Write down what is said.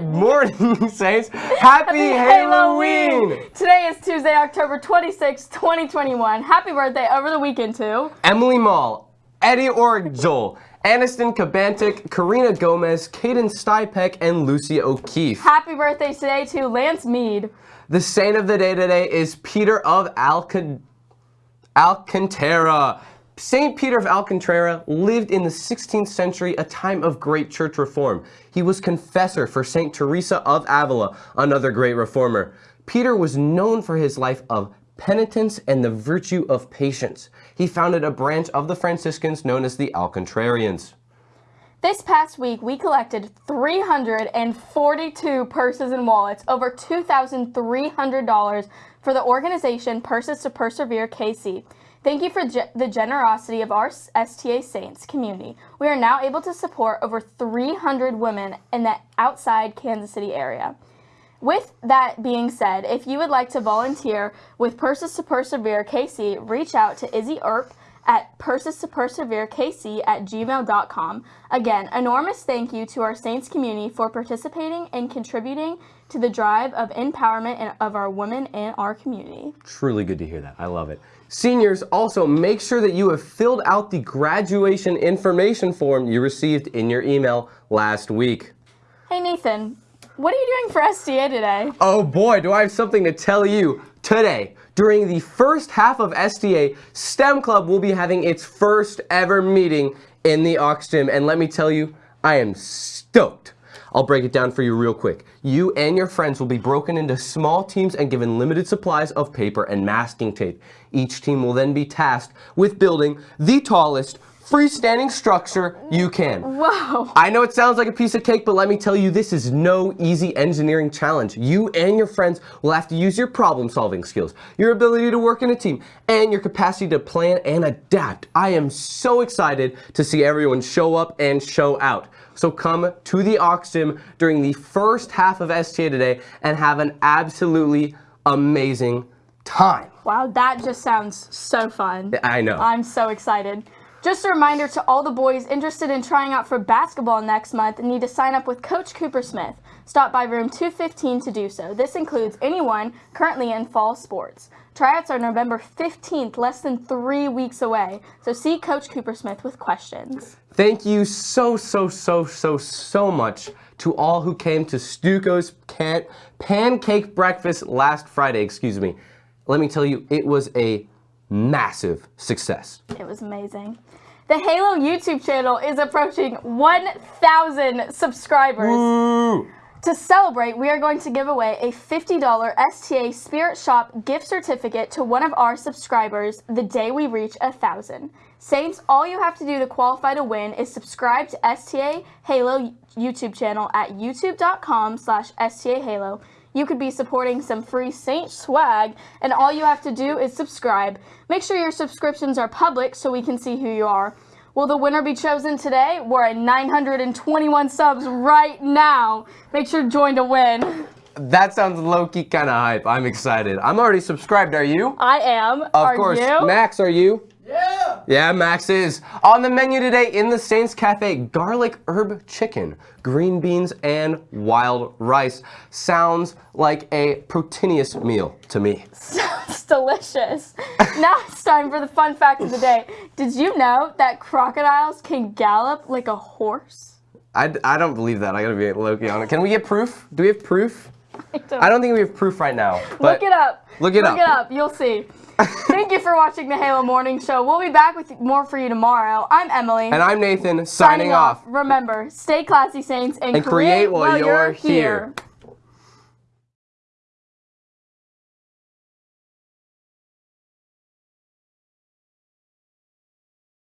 Good morning, Saints. Happy, Halloween. Today is Tuesday, October 26, 2021. Happy birthday over the weekend to Emily Mall, Eddie Orgel, Aniston Kabantik, Karina Gomez, Caden Stipek, and Lucy O'Keefe. Happy birthday today to Lance Mead. The saint of the day today is Peter of Alca Alcantara. St. Peter of Alcantara lived in the 16th century, a time of great church reform. He was confessor for St. Teresa of Avila, another great reformer. Peter was known for his life of penitence and the virtue of patience. He founded a branch of the Franciscans known as the Alcantarines. This past week, we collected 342 purses and wallets, over $2,300 for the organization Purses to Persevere KC. Thank you for ge the generosity of our STA Saints community. We are now able to support over 300 women in the outside Kansas City area. With that being said, if you would like to volunteer with Purses to Persevere KC, reach out to Izzy Earp at purses to persevere kc at gmail.com. Again, enormous thank you to our Saints community for participating and contributing to the drive of empowerment of our women in our community. Truly good to hear that. I love it. Seniors, also make sure that you have filled out the graduation information form you received in your email last week. Hey Nathan, what are you doing for SDA today? Oh boy, do I have something to tell you today. During the first half of SDA, STEM Club will be having its first ever meeting in the Aux Gym. And let me tell you, I am stoked. I'll break it down for you real quick. You and your friends will be broken into small teams and given limited supplies of paper and masking tape. Each team will then be tasked with building the tallest, freestanding structure you can. Whoa. I know it sounds like a piece of cake, but let me tell you, this is no easy engineering challenge. You and your friends will have to use your problem solving skills, your ability to work in a team, and your capacity to plan and adapt. I am so excited to see everyone show up and show out. So come to the Gym during the first half of STA today and have an absolutely amazing time. Wow, that just sounds so fun. I know. I'm so excited. Just a reminder to all the boys interested in trying out for basketball next month need to sign up with Coach Cooper Smith. Stop by room 215 to do so. This includes anyone currently in fall sports. Tryouts are November 15th, less than three weeks away. So see Coach Cooper Smith with questions. Thank you so, so, so, so, so much to all who came to Stuco's can pancake breakfast last Friday, excuse me. Let me tell you, it was a massive success. It was amazing. The Halo YouTube channel is approaching 1,000 subscribers. Woo! To celebrate, we are going to give away a $50 STA Spirit Shop gift certificate to one of our subscribers the day we reach a thousand. Saints, all you have to do to qualify to win is subscribe to STA Halo YouTube channel at youtube.com slash STA Halo. You could be supporting some free Saint swag, and all you have to do is subscribe. Make sure your subscriptions are public so we can see who you are. Will the winner be chosen today? We're at 921 subs right now. Make sure to join to win. That sounds low-key kind of hype. I'm excited. I'm already subscribed. Are you? I am. Of are course. you? Max, are you? Yeah! Yeah, Max is. On the menu today in the Saints Cafe, garlic herb chicken, green beans, and wild rice. Sounds like a proteinous meal to me. Sounds delicious. now it's time for the fun fact of the day. Did you know that crocodiles can gallop like a horse? I, I don't believe that. I gotta be low-key on it. Can we get proof? Do we have proof? I don't I don't think we have proof right now. Look it up. Look it Look up. Look it up. You'll see. Thank you for watching the Halo Morning Show. We'll be back with more for you tomorrow. I'm Emily. And I'm Nathan, signing, off. Remember, stay classy, Saints, and, And create while you're here. here.